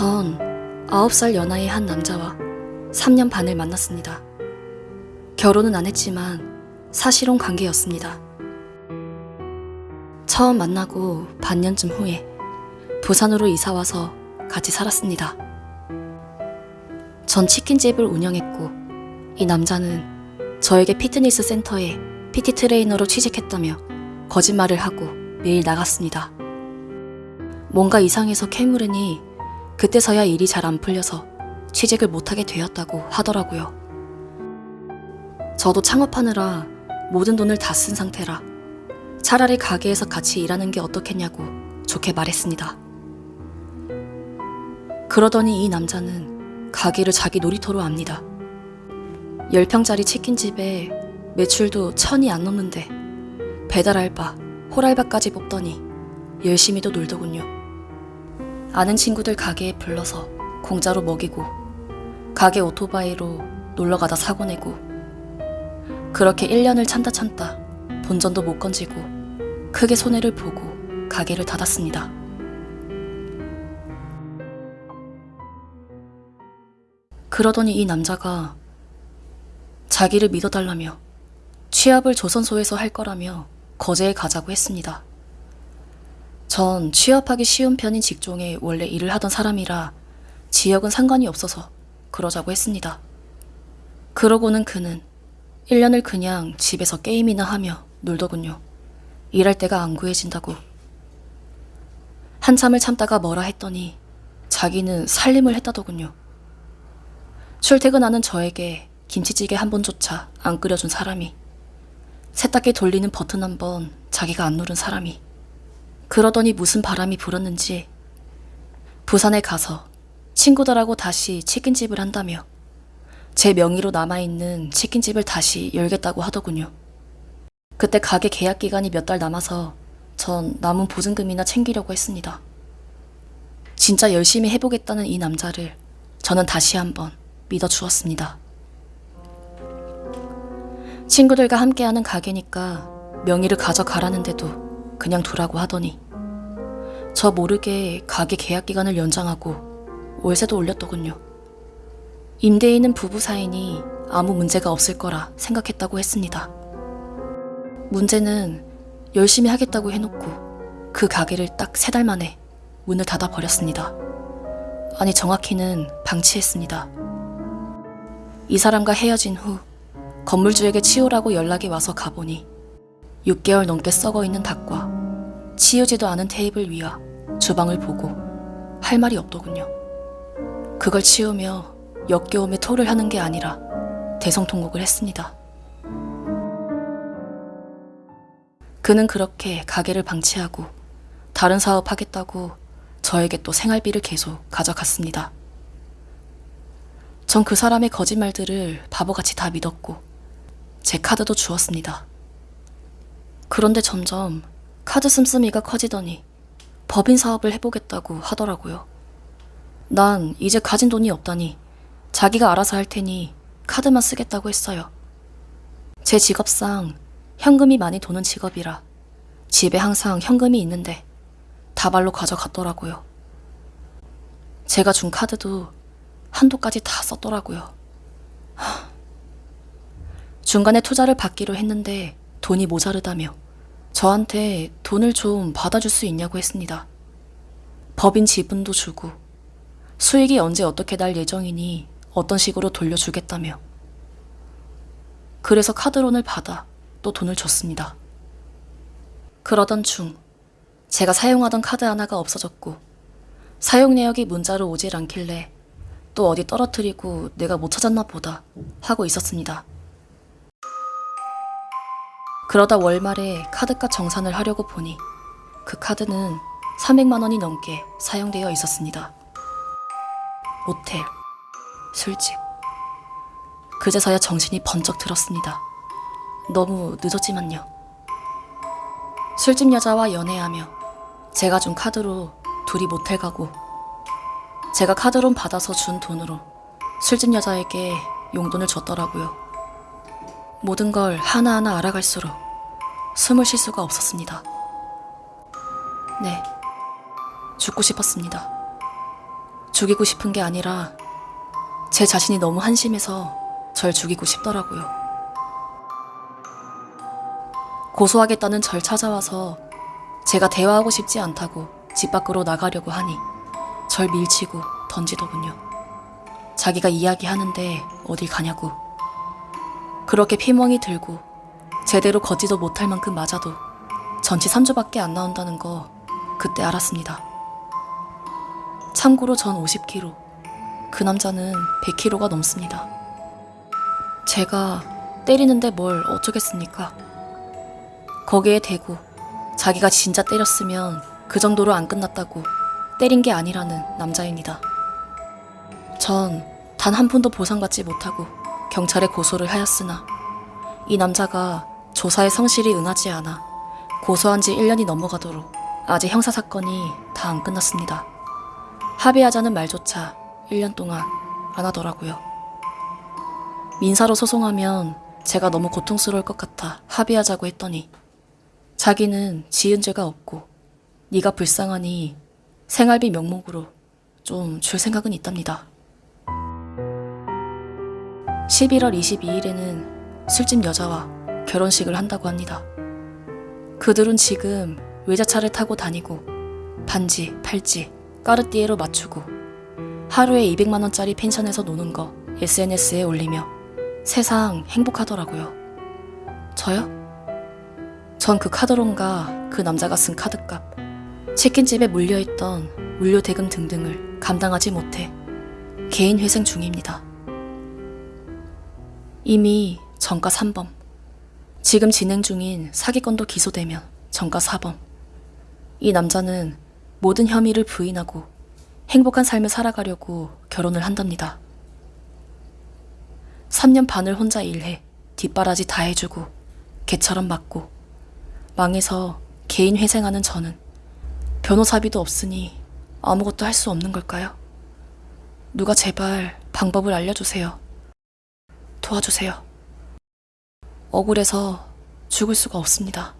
전 9살 연하의 한 남자와 3년 반을 만났습니다. 결혼은 안 했지만 사실혼 관계였습니다. 처음 만나고 반년쯤 후에 부산으로 이사와서 같이 살았습니다. 전 치킨집을 운영했고 이 남자는 저에게 피트니스 센터에 PT 트레이너로 취직했다며 거짓말을 하고 매일 나갔습니다. 뭔가 이상해서 캐물으니 그때서야 일이 잘 안 풀려서 취직을 못하게 되었다고 하더라고요. 저도 창업하느라 모든 돈을 다 쓴 상태라 차라리 가게에서 같이 일하는 게 어떻겠냐고 좋게 말했습니다. 그러더니 이 남자는 가게를 자기 놀이터로 압니다. 10평짜리 치킨집에 매출도 천이 안 넘는데 배달 알바, 홀알바까지 뽑더니 열심히도 놀더군요. 아는 친구들 가게에 불러서 공짜로 먹이고 가게 오토바이로 놀러 가다 사고 내고 그렇게 1년을 참다 참다 본전도 못 건지고 크게 손해를 보고 가게를 닫았습니다. 그러더니 이 남자가 자기를 믿어달라며 취업을 조선소에서 할 거라며 거제에 가자고 했습니다. 전 취업하기 쉬운 편인 직종에 원래 일을 하던 사람이라 지역은 상관이 없어서 그러자고 했습니다. 그러고는 그는 1년을 그냥 집에서 게임이나 하며 놀더군요. 일할 때가 안 구해진다고. 한참을 참다가 뭐라 했더니 자기는 살림을 했다더군요. 출퇴근하는 저에게 김치찌개 한 번조차 안 끓여준 사람이 세탁기 돌리는 버튼 한 번 자기가 안 누른 사람이 그러더니 무슨 바람이 불었는지 부산에 가서 친구들하고 다시 치킨집을 한다며 제 명의로 남아있는 치킨집을 다시 열겠다고 하더군요. 그때 가게 계약 기간이 몇 달 남아서 전 남은 보증금이나 챙기려고 했습니다. 진짜 열심히 해보겠다는 이 남자를 저는 다시 한번 믿어주었습니다. 친구들과 함께하는 가게니까 명의를 가져가라는데도 그냥 두라고 하더니 저 모르게 가게 계약 기간을 연장하고 월세도 올렸더군요. 임대인은 부부 사이니 아무 문제가 없을 거라 생각했다고 했습니다. 문제는 열심히 하겠다고 해놓고 그 가게를 딱 세 달 만에 문을 닫아 버렸습니다. 아니 정확히는 방치했습니다. 이 사람과 헤어진 후 건물주에게 치우라고 연락이 와서 가보니 6개월 넘게 썩어 있는 닭과 치우지도 않은 테이블 위와 주방을 보고 할 말이 없더군요. 그걸 치우며 역겨움에 토를 하는 게 아니라 대성통곡을 했습니다. 그는 그렇게 가게를 방치하고 다른 사업 하겠다고 저에게 또 생활비를 계속 가져갔습니다. 전 그 사람의 거짓말들을 바보같이 다 믿었고 제 카드도 주었습니다. 그런데 점점 카드 씀씀이가 커지더니 법인 사업을 해보겠다고 하더라고요. 난 이제 가진 돈이 없다니 자기가 알아서 할 테니 카드만 쓰겠다고 했어요. 제 직업상 현금이 많이 도는 직업이라 집에 항상 현금이 있는데 다발로 가져갔더라고요. 제가 준 카드도 한도까지 다 썼더라고요. 하. 중간에 투자를 받기로 했는데 돈이 모자르다며 저한테 돈을 좀 받아줄 수 있냐고 했습니다. 법인 지분도 주고 수익이 언제 어떻게 날 예정이니 어떤 식으로 돌려주겠다며 그래서 카드론을 받아 또 돈을 줬습니다. 그러던 중 제가 사용하던 카드 하나가 없어졌고 사용 내역이 문자로 오질 않길래 또 어디 떨어뜨리고 내가 못 찾았나 보다 하고 있었습니다. 그러다 월말에 카드값 정산을 하려고 보니 그 카드는 300만 원이 넘게 사용되어 있었습니다. 모텔, 술집. 그제서야 정신이 번쩍 들었습니다. 너무 늦었지만요. 술집 여자와 연애하며 제가 준 카드로 둘이 모텔 가고 제가 카드론 받아서 준 돈으로 술집 여자에게 용돈을 줬더라고요. 모든 걸 하나하나 알아갈수록 숨을 쉴 수가 없었습니다. 네, 죽고 싶었습니다. 죽이고 싶은 게 아니라 제 자신이 너무 한심해서 절 죽이고 싶더라고요. 고소하겠다는 절 찾아와서 제가 대화하고 싶지 않다고 집 밖으로 나가려고 하니 절 밀치고 던지더군요. 자기가 이야기하는데 어딜 가냐고. 그렇게 피멍이 들고 제대로 걷지도 못할 만큼 맞아도 전치 3주밖에 안 나온다는 거 그때 알았습니다. 참고로 전 50kg, 그 남자는 100kg가 넘습니다. 제가 때리는데 뭘 어쩌겠습니까? 거기에 대고 자기가 진짜 때렸으면 그 정도로 안 끝났다고 때린 게 아니라는 남자입니다. 전 단 한 푼도 보상받지 못하고 경찰에 고소를 하였으나 이 남자가 조사에 성실히 응하지 않아 고소한 지 1년이 넘어가도록 아직 형사사건이 다 안 끝났습니다. 합의하자는 말조차 1년 동안 안 하더라고요. 민사로 소송하면 제가 너무 고통스러울 것 같아 합의하자고 했더니 자기는 지은 죄가 없고 네가 불쌍하니 생활비 명목으로 좀 줄 생각은 있답니다. 11월 22일에는 술집 여자와 결혼식을 한다고 합니다. 그들은 지금 외자차를 타고 다니고 반지, 팔찌, 까르띠에로 맞추고 하루에 200만 원짜리 펜션에서 노는 거 SNS에 올리며 세상 행복하더라고요. 저요? 전 그 카드론과 그 남자가 쓴 카드값, 치킨집에 물려있던 물류 대금 등등을 감당하지 못해 개인 회생 중입니다. 이미 전가 3범, 지금 진행 중인 사기건도 기소되면 전가 4범. 이 남자는 모든 혐의를 부인하고 행복한 삶을 살아가려고 결혼을 한답니다. 3년 반을 혼자 일해 뒷바라지 다 해주고 개처럼 맞고 망해서 개인 회생하는 저는 변호사비도 없으니 아무것도 할 수 없는 걸까요? 누가 제발 방법을 알려주세요. 도와주세요. 억울해서 죽을 수가 없습니다.